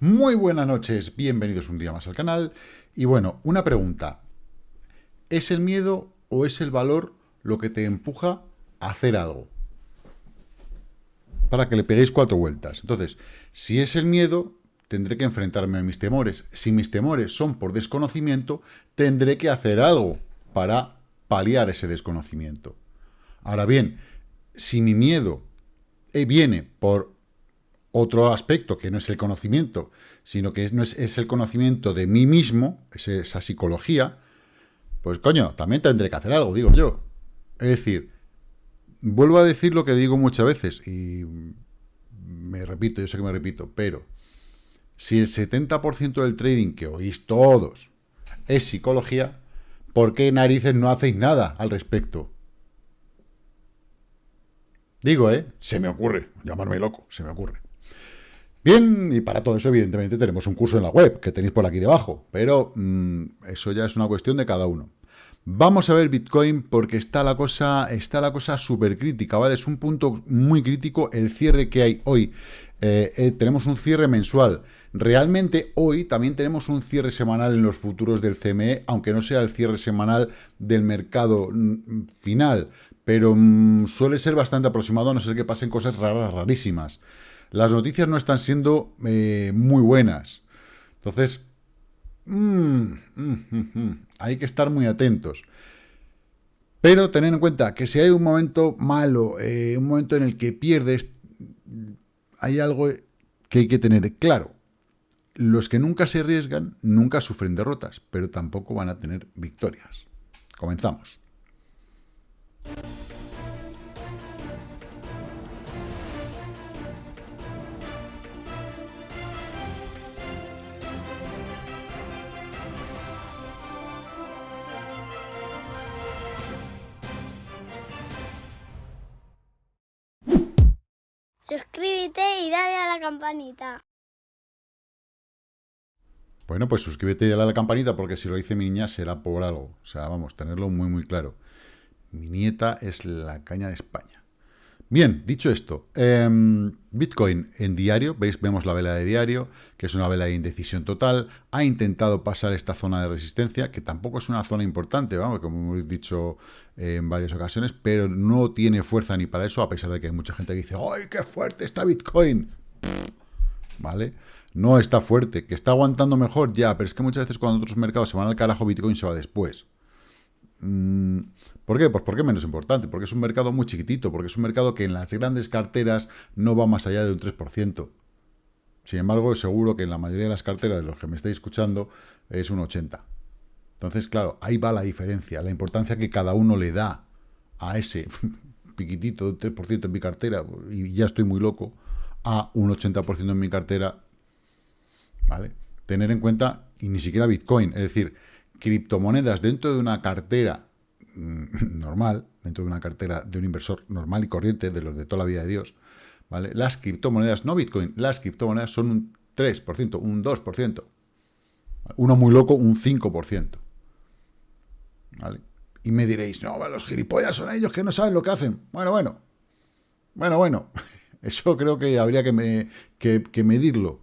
Muy buenas noches, bienvenidos un día más al canal. Y bueno, una pregunta. ¿Es el miedo o es el valor lo que te empuja a hacer algo? Para que le peguéis cuatro vueltas. Entonces, si es el miedo, tendré que enfrentarme a mis temores. Si mis temores son por desconocimiento, tendré que hacer algo para paliar ese desconocimiento. Ahora bien, si mi miedo eh, viene por otro aspecto que no es el conocimiento, sino que es, no es, el conocimiento de mí mismo, esa psicología, pues coño, también tendré que hacer algo, digo yo. Es decir, vuelvo a decir lo que digo muchas veces, y me repito, yo sé que me repito, pero si el 70% del trading que oís todos es psicología, ¿por qué narices no hacéis nada al respecto? Digo, ¿eh? Se me ocurre, llamarme loco, se me ocurre. Bien, y para todo eso, evidentemente, tenemos un curso en la web, que tenéis por aquí debajo, pero mm, eso ya es una cuestión de cada uno. Vamos a ver Bitcoin porque está la cosa está la cosa súper crítica, ¿vale? Es un punto muy crítico el cierre que hay hoy. Eh, eh, tenemos un cierre mensual. Realmente hoy también tenemos un cierre semanal en los futuros del CME, aunque no sea el cierre semanal del mercado mm, final, pero mm, suele ser bastante aproximado a no ser que pasen cosas raras, rarísimas las noticias no están siendo eh, muy buenas. Entonces, mm, mm, mm, hay que estar muy atentos. Pero tener en cuenta que si hay un momento malo, eh, un momento en el que pierdes, hay algo que hay que tener claro. Los que nunca se arriesgan, nunca sufren derrotas, pero tampoco van a tener victorias. Comenzamos. Suscríbete y dale a la campanita. Bueno, pues suscríbete y dale a la campanita porque si lo dice mi niña será por algo. O sea, vamos, tenerlo muy, muy claro. Mi nieta es la caña de España. Bien, dicho esto, em, Bitcoin en diario, veis, vemos la vela de diario, que es una vela de indecisión total, ha intentado pasar esta zona de resistencia, que tampoco es una zona importante, vamos, como hemos dicho en varias ocasiones, pero no tiene fuerza ni para eso, a pesar de que hay mucha gente que dice, ¡ay, qué fuerte está Bitcoin! ¿Vale? No está fuerte, que está aguantando mejor, ya, pero es que muchas veces cuando otros mercados se van al carajo, Bitcoin se va después. Mm, ¿Por qué? Pues porque es menos importante, porque es un mercado muy chiquitito, porque es un mercado que en las grandes carteras no va más allá de un 3%. Sin embargo, seguro que en la mayoría de las carteras de los que me estáis escuchando es un 80%. Entonces, claro, ahí va la diferencia, la importancia que cada uno le da a ese piquitito de 3% en mi cartera, y ya estoy muy loco, a un 80% en mi cartera, ¿vale? Tener en cuenta, y ni siquiera Bitcoin, es decir, criptomonedas dentro de una cartera mm, normal, dentro de una cartera de un inversor normal y corriente, de los de toda la vida de Dios, ¿vale? Las criptomonedas, no Bitcoin, las criptomonedas son un 3%, un 2%. Uno muy loco, un 5%. ¿Vale? Y me diréis, no, los gilipollas son ellos que no saben lo que hacen. Bueno, bueno. Bueno, bueno. Eso creo que habría que, que medirlo,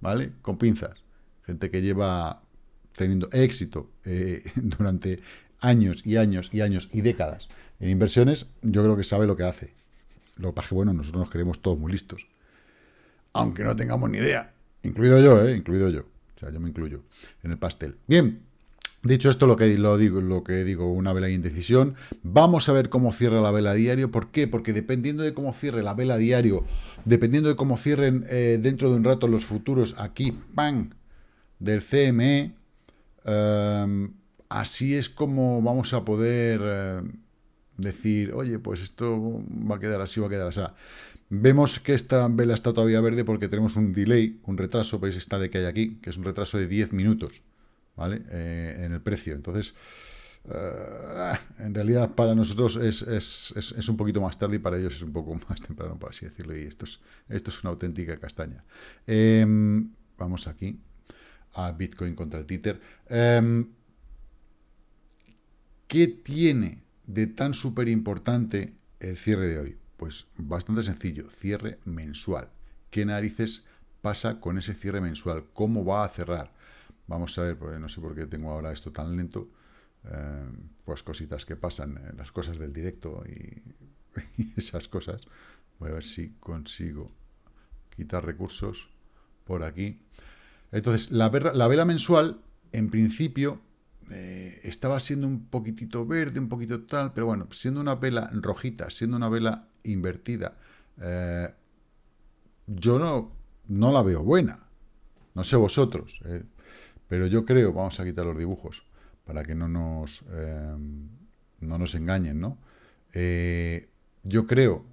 ¿vale? Con pinzas. Gente que lleva teniendo éxito eh, durante años y años y años y décadas en inversiones, yo creo que sabe lo que hace. Lo que pasa que, bueno, nosotros nos creemos todos muy listos. Aunque no tengamos ni idea. Incluido yo, ¿eh? Incluido yo. O sea, yo me incluyo en el pastel. Bien, dicho esto, lo que, lo digo, lo que digo, una vela de indecisión. Vamos a ver cómo cierra la vela diario. ¿Por qué? Porque dependiendo de cómo cierre la vela diario, dependiendo de cómo cierren eh, dentro de un rato los futuros aquí, ¡pam!, del CME, Em, así es como vamos a poder em, decir, oye, pues esto va a quedar así, va a quedar así. Vemos que esta vela está todavía verde porque tenemos un delay, un retraso, veis esta de que hay aquí, que es un retraso de 10 minutos, ¿vale? Eh, en el precio. Entonces, eh, en realidad para nosotros es, un poquito más tarde y para ellos es un poco más temprano, por así decirlo, y esto es, esto es una auténtica castaña. Em, vamos aquí a Bitcoin contra Tether. Em, ¿Qué tiene de tan súper importante el cierre de hoy? Pues bastante sencillo, cierre mensual. ¿Qué narices pasa con ese cierre mensual, cómo va a cerrar. Vamos a ver, porque no sé por qué tengo ahora esto tan lento, eh, pues cositas que pasan, eh, las cosas del directo y esas cosas. Voy a ver si consigo quitar recursos por aquí. Entonces, la, la vela mensual, en principio, eh, estaba siendo un poquitito verde, un poquito tal, pero bueno, siendo una vela rojita, siendo una vela invertida, eh, yo no, no la veo buena. No sé vosotros, eh, pero yo creo, vamos a quitar los dibujos para que no nos, no nos engañen, ¿no? yo creo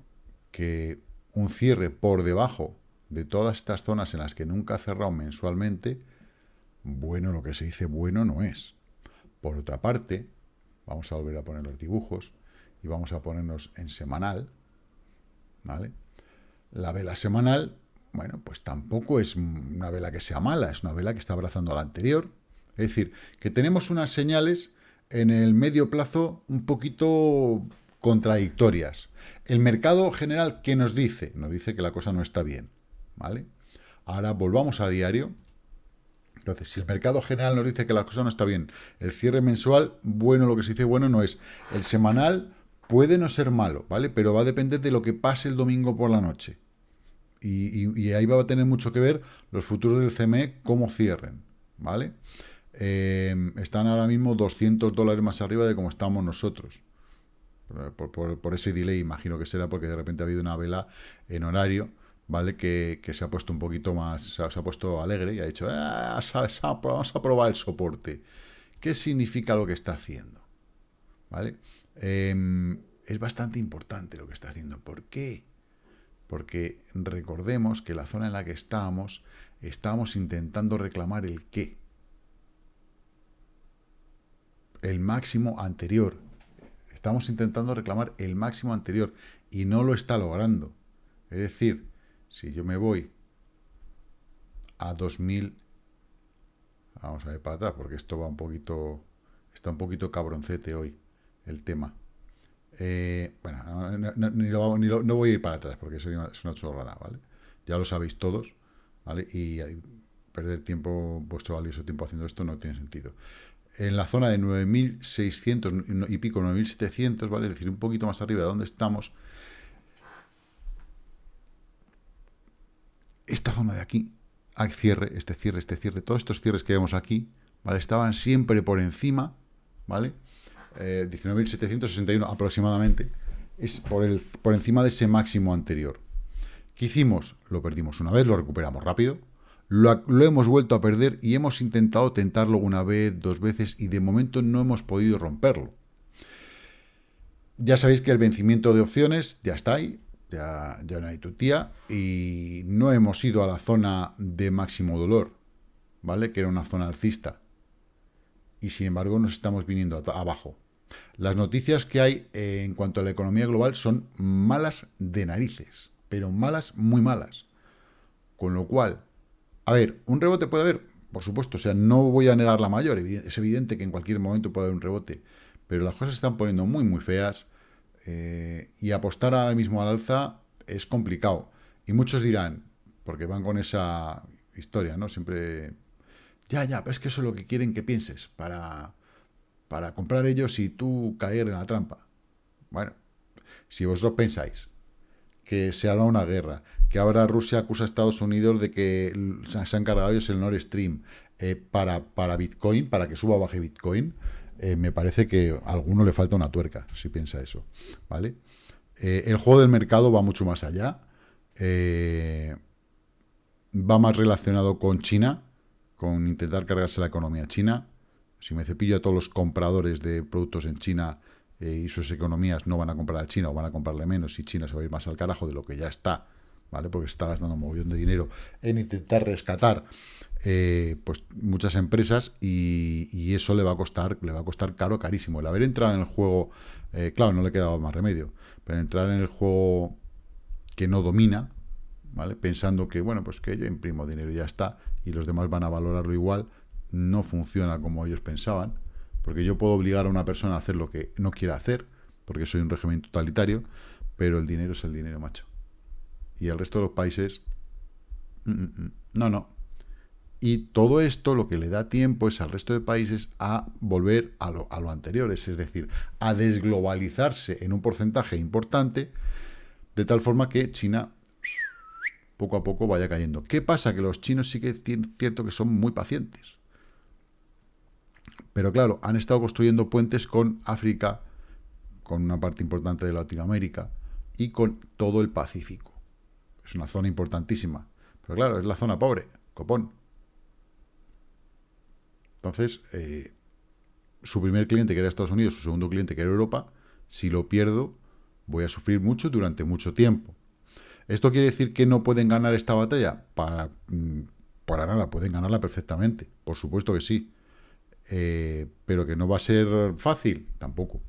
que un cierre por debajo de todas estas zonas en las que nunca ha cerrado mensualmente, bueno, lo que se dice bueno no es. Por otra parte, vamos a volver a poner los dibujos y vamos a ponernos en semanal, ¿vale? La vela semanal, bueno, pues tampoco es una vela que sea mala, es una vela que está abrazando a la anterior. Es decir, que tenemos unas señales en el medio plazo un poquito contradictorias. El mercado general, ¿qué nos dice? Nos dice que la cosa no está bien, ¿vale? Ahora volvamos a diario entonces, si el mercado general nos dice que la cosa no está bien, el cierre mensual, bueno, lo que se dice bueno no es. El semanal puede no ser malo, ¿vale? Pero va a depender de lo que pase el domingo por la noche. Y, ahí va a tener mucho que ver los futuros del CME, cómo cierren, ¿vale? Eh, están ahora mismo 200 dólares más arriba de cómo estamos nosotros. por, ese delay, imagino que será porque de repente ha habido una vela en horario ¿vale? Que, se ha puesto un poquito más, se ha, puesto alegre y ha dicho, ah, vamos a probar el soporte. ¿Qué significa lo que está haciendo? ¿Vale? Em, es bastante importante lo que está haciendo. ¿Por qué? Porque recordemos que la zona en la que estábamos, estábamos intentando reclamar el qué. El máximo anterior. Estamos intentando reclamar el máximo anterior y no lo está logrando. Es decir, si yo me voy a 2000, vamos a ver para atrás, porque esto va un poquito, está un poquito cabroncete hoy, el tema. Eh, bueno, no, voy a ir para atrás, porque es una chorrada, ¿vale? Ya lo sabéis todos, ¿vale? Y perder tiempo, vuestro valioso tiempo haciendo esto no tiene sentido. En la zona de 9.600 y pico, 9.700, ¿vale? Es decir, un poquito más arriba de donde estamos, esta zona de aquí, hay cierre, este cierre, este cierre, todos estos cierres que vemos aquí, ¿vale? Estaban siempre por encima, ¿vale? 19.761 eh, aproximadamente, es por, el, por encima de ese máximo anterior. ¿Qué hicimos? Lo perdimos una vez, lo recuperamos rápido, lo, lo, hemos vuelto a perder y hemos intentado tentarlo una vez, dos veces y de momento no hemos podido romperlo. Ya sabéis que el vencimiento de opciones ya está ahí, ya, no hay tía y no hemos ido a la zona de máximo dolor, ¿vale? Que era una zona alcista. Y sin embargo nos estamos viniendo abajo. Las noticias que hay en cuanto a la economía global son malas de narices, pero malas, muy malas. Con lo cual, a ver, un rebote puede haber, por supuesto, o sea, no voy a negar la mayor, es evidente que en cualquier momento puede haber un rebote, pero las cosas se están poniendo muy, muy feas, eh, y apostar ahora mismo al alza es complicado. Y muchos dirán, porque van con esa historia, ¿no? Siempre, ya, ya, pero es que eso es lo que quieren que pienses para, para comprar ellos y tú caer en la trampa. Bueno, si vosotros pensáis que se haga una guerra, que ahora Rusia acusa a Estados Unidos de que se han cargado ellos el Nord Stream eh, para, para Bitcoin, para que suba o baje Bitcoin, eh, me parece que a alguno le falta una tuerca, si piensa eso, ¿vale? Eh, el juego del mercado va mucho más allá, eh, va más relacionado con China, con intentar cargarse la economía china. Si me cepillo a todos los compradores de productos en China y sus economías no van a comprar a China o van a comprarle menos y China se va a ir más al carajo de lo que ya está, ¿vale? Porque está gastando un montón de dinero en intentar rescatar eh, pues muchas empresas y, eso le va a costar le va a costar caro, carísimo. El haber entrado en el juego, eh, claro, no le quedaba más remedio, pero entrar en el juego que no domina, ¿vale? Pensando que, bueno, pues que yo imprimo dinero y ya está, y los demás van a valorarlo igual, no funciona como ellos pensaban, porque yo puedo obligar a una persona a hacer lo que no quiera hacer, porque soy un régimen totalitario, pero el dinero es el dinero, macho. Y el resto de los países... Mm, mm, mm. No, no. Y todo esto lo que le da tiempo es al resto de países a volver a lo, anterior, es decir, a desglobalizarse en un porcentaje importante, de tal forma que China poco a poco vaya cayendo. ¿Qué pasa? Que los chinos sí que es cierto que son muy pacientes. Pero claro, han estado construyendo puentes con África, con una parte importante de Latinoamérica y con todo el Pacífico. Es una zona importantísima. Pero claro, es la zona pobre, copón. Entonces, eh, su primer cliente, que era Estados Unidos, su segundo cliente, que era Europa, si lo pierdo, voy a sufrir mucho durante mucho tiempo. ¿Esto quiere decir que no pueden ganar esta batalla? Para, mm, para nada, pueden ganarla perfectamente. Por supuesto que sí. Eh, pero que no va a ser fácil, tampoco.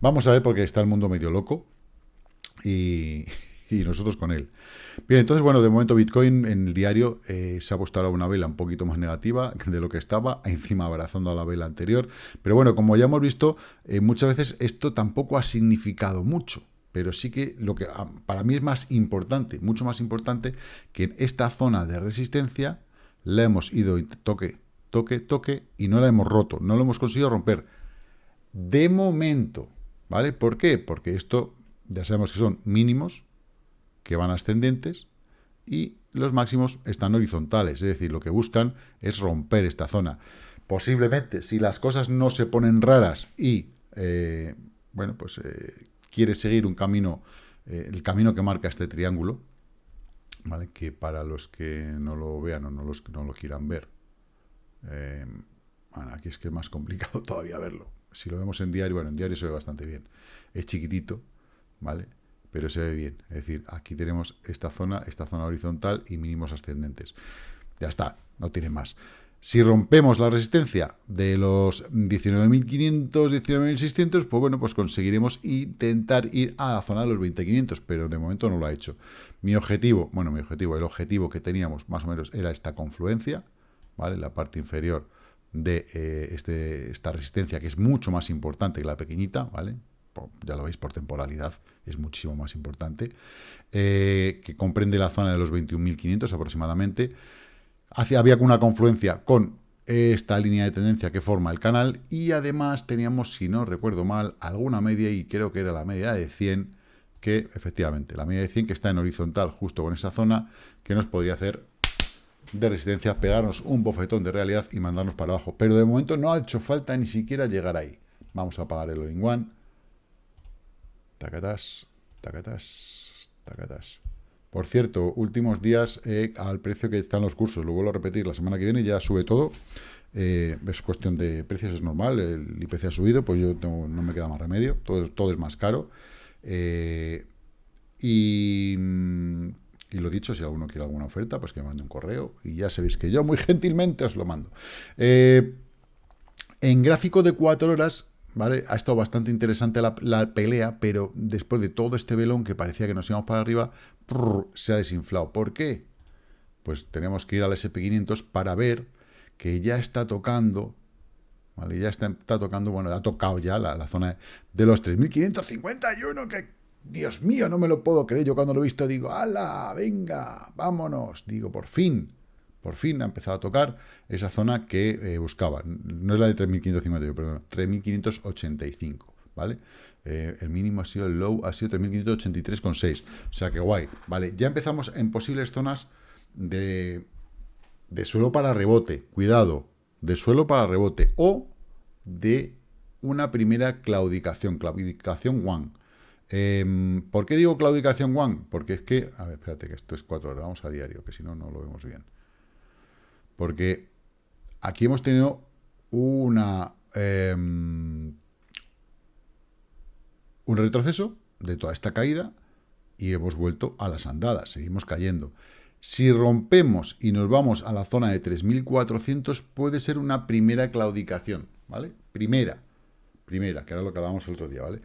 Vamos a ver porque está el mundo medio loco y, nosotros con él. Bien, entonces, bueno, de momento Bitcoin en el diario eh, se ha puesto ahora una vela un poquito más negativa de lo que estaba, encima abrazando a la vela anterior. Pero bueno, como ya hemos visto, eh, muchas veces esto tampoco ha significado mucho. Pero sí que lo que ah, para mí es más importante, mucho más importante, que en esta zona de resistencia la hemos ido toque, toque, toque y no la hemos roto, no lo hemos conseguido romper. De momento, ¿vale? ¿Por qué? Porque esto ya sabemos que son mínimos, que van ascendentes, y los máximos están horizontales, es decir, lo que buscan es romper esta zona. Posiblemente, si las cosas no se ponen raras y, eh, bueno, pues eh, quiere seguir un camino, eh, el camino que marca este triángulo, ¿vale? Que para los que no lo vean o no, los, no lo quieran ver, bueno, aquí es que es más complicado todavía verlo. Si lo vemos en diario, bueno, en diario se ve bastante bien. Es chiquitito, ¿vale? Pero se ve bien. Es decir, aquí tenemos esta zona, esta zona horizontal y mínimos ascendentes. Ya está, no tiene más. Si rompemos la resistencia de los 19.500, 19.600, pues bueno, pues conseguiremos intentar ir a la zona de los 20.500, pero de momento no lo ha hecho. Mi objetivo, bueno, mi objetivo, el objetivo que teníamos más o menos era esta confluencia, ¿vale? La parte inferior de eh, este, esta resistencia, que es mucho más importante que la pequeñita, ¿vale? Ya lo veis, por temporalidad es muchísimo más importante, eh, que comprende la zona de los 21.500 aproximadamente. Hacia, había una confluencia con esta línea de tendencia que forma el canal y además teníamos, si no recuerdo mal, alguna media y creo que era la media de 100 que efectivamente, la media de 100 que está en horizontal justo con esa zona que nos podría hacer de resistencia, pegarnos un bofetón de realidad y mandarnos para abajo. Pero de momento no ha hecho falta ni siquiera llegar ahí. Vamos a apagar el all one. Tacatas, tacatas, tacatas. Por cierto, últimos días eh, al precio que están los cursos, lo vuelvo a repetir, la semana que viene ya sube todo. Eh, es cuestión de precios, es normal, el IPC ha subido, pues yo no me queda más remedio, todo, todo es más caro. Eh, y y lo dicho, si alguno quiere alguna oferta, pues que me mande un correo. Y ya sabéis que yo muy gentilmente os lo mando. En gráfico de cuatro horas, ¿vale? Ha estado bastante interesante la, pelea, pero después de todo este velón que parecía que nos íbamos para arriba, se ha desinflado. ¿Por qué? Pues tenemos que ir al SP500 para ver que ya está tocando, ¿vale? Ya está, tocando, bueno, ha tocado ya la, zona de los 3.551, que Dios mío, no me lo puedo creer. Yo cuando lo he visto digo, ¡hala! Venga, vámonos. Digo, por fin, por fin ha empezado a tocar esa zona que eh, buscaba. No es la de 3.550, perdón, 3.585, ¿vale? Eh, el mínimo ha sido, el low ha sido 3.583,6. O sea que guay, ¿vale? Ya empezamos en posibles zonas de, de suelo para rebote. Cuidado, de suelo para rebote. O de una primera claudicación, claudicación one Em, ¿Por qué digo claudicación one? Porque es que, a ver, espérate, que esto es cuatro horas, vamos a diario, que si no, no lo vemos bien. Porque aquí hemos tenido una em, un retroceso de toda esta caída y hemos vuelto a las andadas, seguimos cayendo. Si rompemos y nos vamos a la zona de 3.400, puede ser una primera claudicación, ¿vale? Primera, primera, que era lo que hablábamos el otro día, ¿vale?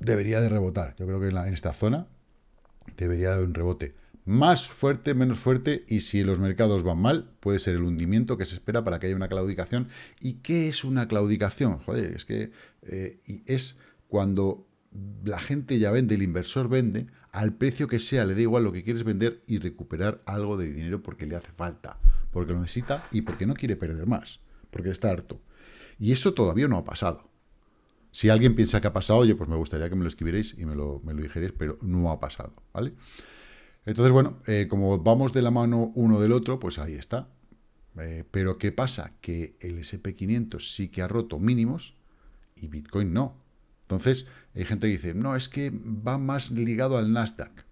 debería de rebotar. Yo creo que en, esta zona debería de haber un rebote más fuerte, menos fuerte, y si los mercados van mal, puede ser el hundimiento que se espera para que haya una claudicación. ¿Y qué es una claudicación? Joder, es que eh, es cuando la gente ya vende, el inversor vende, al precio que sea, le da igual lo que quieres vender y recuperar algo de dinero porque le hace falta, porque lo necesita y porque no quiere perder más, porque está harto. Y eso todavía no ha pasado. Si alguien piensa que ha pasado, oye, pues me gustaría que me lo escribierais y me lo, me lo dijerais, pero no ha pasado, ¿vale? Entonces, bueno, eh, como vamos de la mano uno del otro, pues ahí está. Eh, pero ¿qué pasa? Que el SP500 sí que ha roto mínimos y Bitcoin no. Entonces, hay gente que dice, no, es que va más ligado al Nasdaq.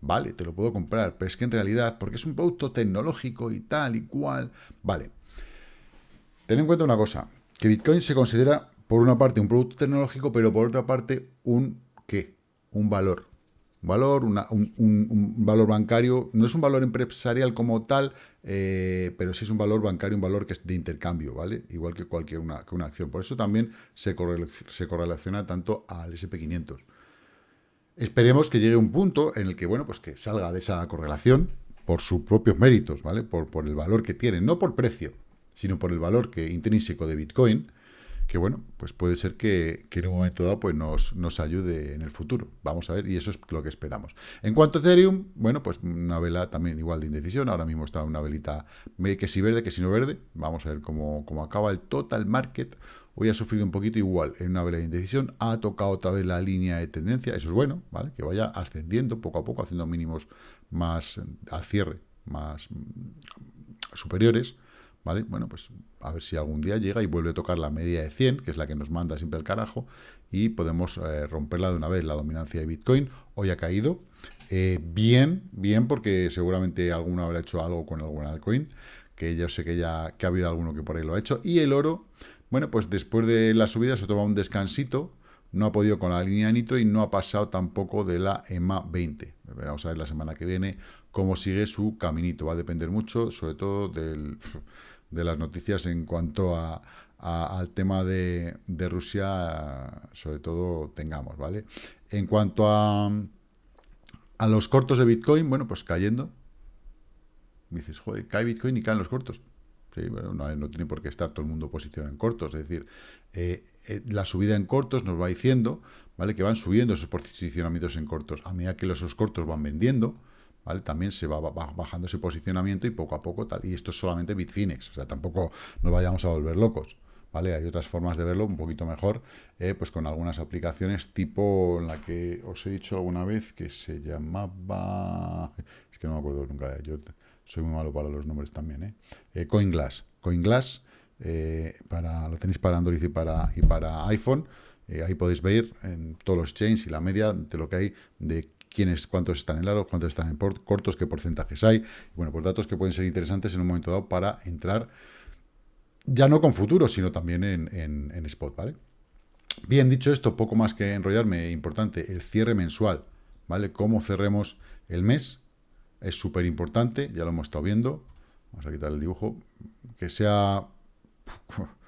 Vale, te lo puedo comprar, pero es que en realidad, porque es un producto tecnológico y tal y cual, vale. Ten en cuenta una cosa, que Bitcoin se considera por una parte un producto tecnológico, pero por otra parte un ¿qué? Un valor. Valor, un, valor bancario, no es un valor empresarial como tal, eh, pero sí es un valor bancario, un valor que es de intercambio, ¿vale? Igual que cualquier una, una acción. Por eso también se, se correlaciona tanto al SP500. Esperemos que llegue un punto en el que, bueno, pues que salga de esa correlación por sus propios méritos, ¿vale? Por, por el valor que tiene, no por precio, sino por el valor que intrínseco de Bitcoin, que bueno, pues puede ser que, en un momento dado pues nos, nos, ayude en el futuro. Vamos a ver, y eso es lo que esperamos. En cuanto a Ethereum, bueno, pues una vela también igual de indecisión. Ahora mismo está una velita que si verde, que si no verde. Vamos a ver cómo, cómo acaba el total market. Hoy ha sufrido un poquito igual en una vela de indecisión. Ha tocado otra vez la línea de tendencia. Eso es bueno, ¿vale? Que vaya ascendiendo poco a poco, haciendo mínimos más al cierre, más superiores. ¿Vale? Bueno, pues a ver si algún día llega y vuelve a tocar la media de 100, que es la que nos manda siempre el carajo, y podemos eh, romperla de una vez. La dominancia de Bitcoin hoy ha caído. Eh, bien, bien, porque seguramente alguno habrá hecho algo con algún altcoin, que yo sé que ya ha habido alguno que por ahí lo ha hecho. Y el oro, bueno, pues después de la subida se toma un descansito, no ha podido con la línea nitro y no ha pasado tampoco de la EMA 20. Vamos a ver la semana que viene cómo sigue su caminito. Va a depender mucho, sobre todo del de las noticias en cuanto a, al tema de, de, Rusia, sobre todo tengamos, ¿vale? En cuanto a, a los cortos de Bitcoin, bueno, pues cayendo. dices, joder, cae Bitcoin y caen los cortos. Sí, bueno, no, tiene por qué estar todo el mundo posicionado en cortos. Es decir, eh, eh, la subida en cortos nos va diciendo, ¿vale? Que van subiendo esos posicionamientos en cortos. A medida que los esos cortos van vendiendo, también se va bajando ese posicionamiento y poco a poco tal. Y esto es solamente Bitfinex, o sea, tampoco nos vayamos a volver locos. ¿Vale? Hay otras formas de verlo un poquito mejor, eh, pues con algunas aplicaciones tipo la que os he dicho alguna vez que se llamaba... Es que no me acuerdo nunca, yo soy muy malo para los nombres también, ¿eh? eh CoinGlass. CoinGlass, eh, para, lo tenéis para Android y para, y para iPhone, ahí podéis ver en todos los chains y la media de lo que hay de quiénes, cuántos están en largos, cuántos están en cortos, qué porcentajes hay. Bueno, pues datos que pueden ser interesantes en un momento dado para entrar, ya no con futuro, sino también en, spot, ¿vale? Bien, dicho esto, poco más que enrollarme, importante, el cierre mensual, ¿vale? Cómo cerremos el mes, es súper importante, ya lo hemos estado viendo. Vamos a quitar el dibujo, que sea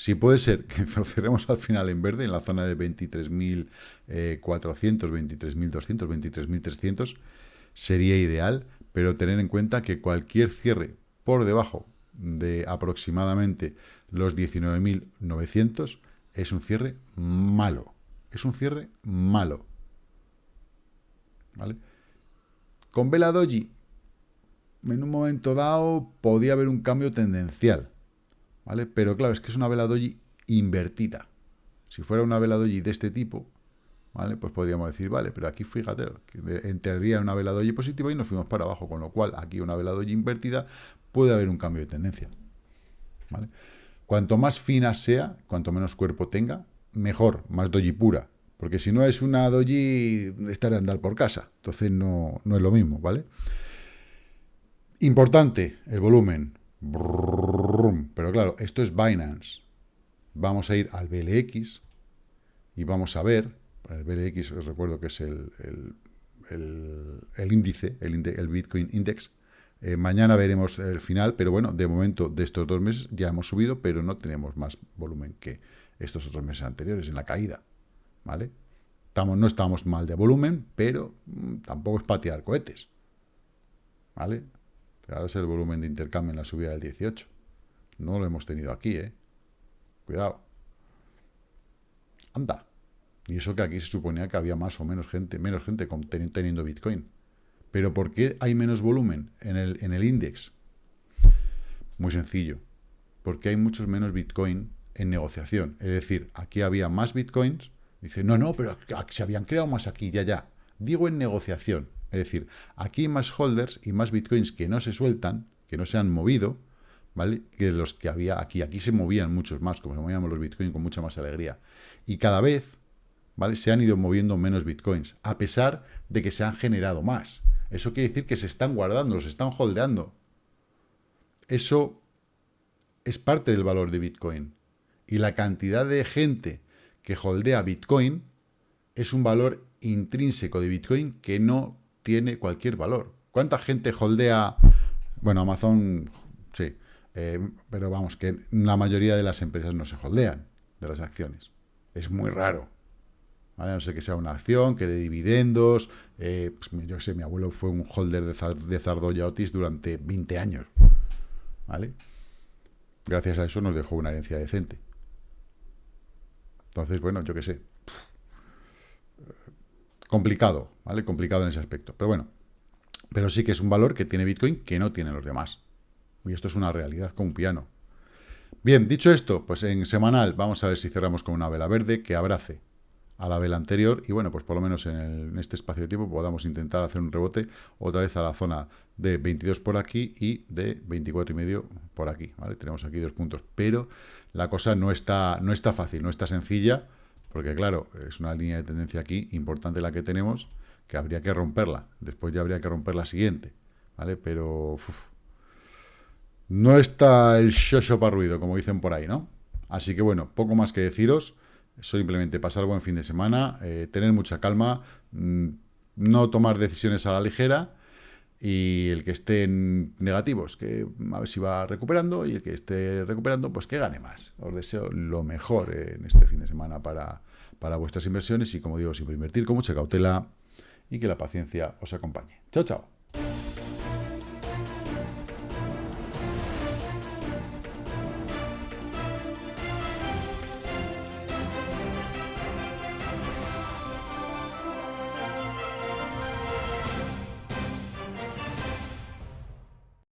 si puede ser que cerremos al final en verde, en la zona de 23.400, 23.200, 23.300, sería ideal, pero tener en cuenta que cualquier cierre por debajo de aproximadamente los 19.900 es un cierre malo. Es un cierre malo. ¿Vale? Con Vela Doji, en un momento dado, podía haber un cambio tendencial. ¿Vale? Pero claro, es que es una vela doji invertida. Si fuera una vela doji de este tipo, ¿vale? Pues podríamos decir, vale, pero aquí fíjate, en teoría una vela doji positiva y nos fuimos para abajo, con lo cual aquí una vela doji invertida puede haber un cambio de tendencia. Cuanto más fina sea, cuanto menos cuerpo tenga, mejor, más doji pura. Porque si no es una doji, estar a andar por casa. Entonces no, no es lo mismo, ¿vale? Importante, el volumen. Pero claro, esto es Binance. Vamos a ir al BLX y vamos a ver, el BLX os recuerdo que es el, el, índice, el, el, Bitcoin Index. Mañana veremos el final, pero bueno, de momento de estos dos meses ya hemos subido, pero no tenemos más volumen que estos otros meses anteriores en la caída. ¿Vale? No estamos mal de volumen, pero tampoco es patear cohetes. ¿Vale? Es el volumen de intercambio en la subida del 18. No lo hemos tenido aquí, ¿eh? Cuidado. Anda. Y eso que aquí se suponía que había más o menos gente, menos gente teniendo Bitcoin. Pero ¿por qué hay menos volumen en el, en el index? Muy sencillo. Porque hay muchos menos Bitcoin en negociación. Es decir, aquí había más Bitcoins. Dice, no, no, pero se habían creado más aquí, ya, ya. Digo en negociación. Es decir, aquí hay más holders y más Bitcoins que no se sueltan, que no se han movido, ¿vale? Que los que había aquí. Aquí se movían muchos más, como se movían los Bitcoins con mucha más alegría. Y cada vez, ¿vale? Se han ido moviendo menos Bitcoins, a pesar de que se han generado más. Eso quiere decir que se están guardando, se están holdeando. Eso es parte del valor de Bitcoin. Y la cantidad de gente que holdea Bitcoin es un valor intrínseco de Bitcoin que no tiene cualquier valor. ¿Cuánta gente holdea? Bueno, Amazon, sí, eh, pero vamos, que la mayoría de las empresas no se holdean de las acciones. Es muy raro. ¿vale? No sé que sea una acción, que de dividendos. Eh, pues, yo sé, mi abuelo fue un holder de, de Zardoya Otis durante 20 años. ¿Vale? Gracias a eso nos dejó una herencia decente. Entonces, bueno, yo qué sé. Complicado, ¿vale? Complicado en ese aspecto. Pero bueno, pero sí que es un valor que tiene Bitcoin que no tienen los demás. Y esto es una realidad como un piano. Bien, dicho esto, pues en semanal vamos a ver si cerramos con una vela verde que abrace a la vela anterior y bueno, pues por lo menos en, este espacio de tiempo podamos intentar hacer un rebote otra vez a la zona de 22 por aquí y de 24 y medio por aquí, ¿vale? Tenemos aquí dos puntos, pero la cosa no está, no está fácil, no está sencilla, porque claro, es una línea de tendencia aquí importante la que tenemos, que habría que romperla, después ya habría que romper la siguiente, ¿vale? Pero no está el shosho para ruido, como dicen por ahí, ¿no? Así que bueno, poco más que deciros, Simplemente pasar buen fin de semana, eh, tener mucha calma, mm, no tomar decisiones a la ligera y el que esté en negativos, que a ver si va recuperando y el que esté recuperando, pues que gane más. Os deseo lo mejor en este fin de semana para, para vuestras inversiones y como digo, siempre invertir con mucha cautela y que la paciencia os acompañe. Chao, chao.